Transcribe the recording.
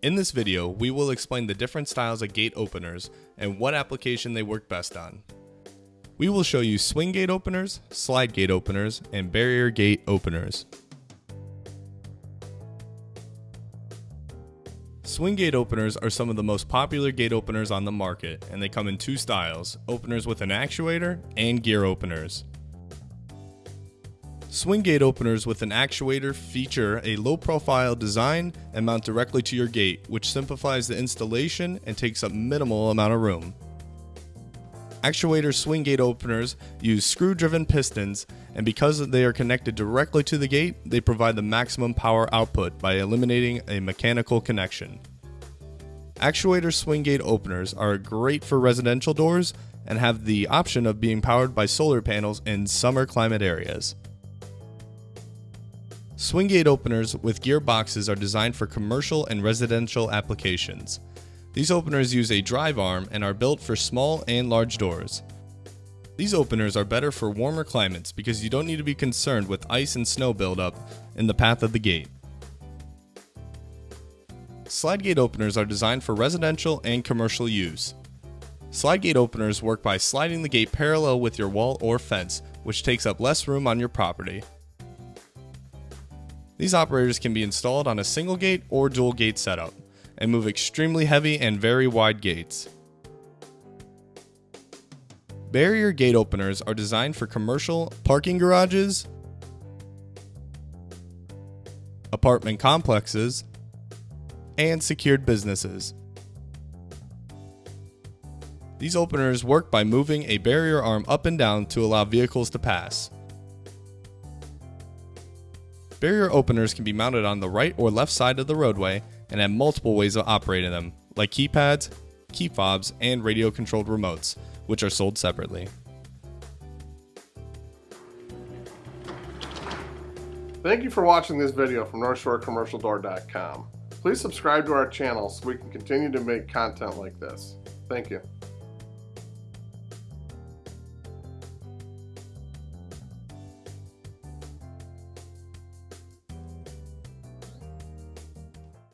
In this video, we will explain the different styles of gate openers and what application they work best on. We will show you swing gate openers, slide gate openers, and barrier gate openers. Swing gate openers are some of the most popular gate openers on the market, and they come in two styles, openers with an actuator and gear openers. Swing gate openers with an actuator feature a low profile design and mount directly to your gate, which simplifies the installation and takes up minimal amount of room. Actuator swing gate openers use screw driven pistons, and because they are connected directly to the gate, they provide the maximum power output by eliminating a mechanical connection. Actuator swing gate openers are great for residential doors and have the option of being powered by solar panels in summer climate areas. Swing gate openers with gearboxes are designed for commercial and residential applications. These openers use a drive arm and are built for small and large doors. These openers are better for warmer climates because you don't need to be concerned with ice and snow buildup in the path of the gate. Slide gate openers are designed for residential and commercial use. Slide gate openers work by sliding the gate parallel with your wall or fence, which takes up less room on your property. These operators can be installed on a single gate or dual gate setup and move extremely heavy and very wide gates. Barrier gate openers are designed for commercial parking garages, apartment complexes, and secured businesses. These openers work by moving a barrier arm up and down to allow vehicles to pass. Barrier openers can be mounted on the right or left side of the roadway and have multiple ways of operating them, like keypads, key fobs, and radio controlled remotes, which are sold separately. Thank you for watching this video from NorthshoreCommercialDoor.com. Please subscribe to our channel so we can continue to make content like this. Thank you.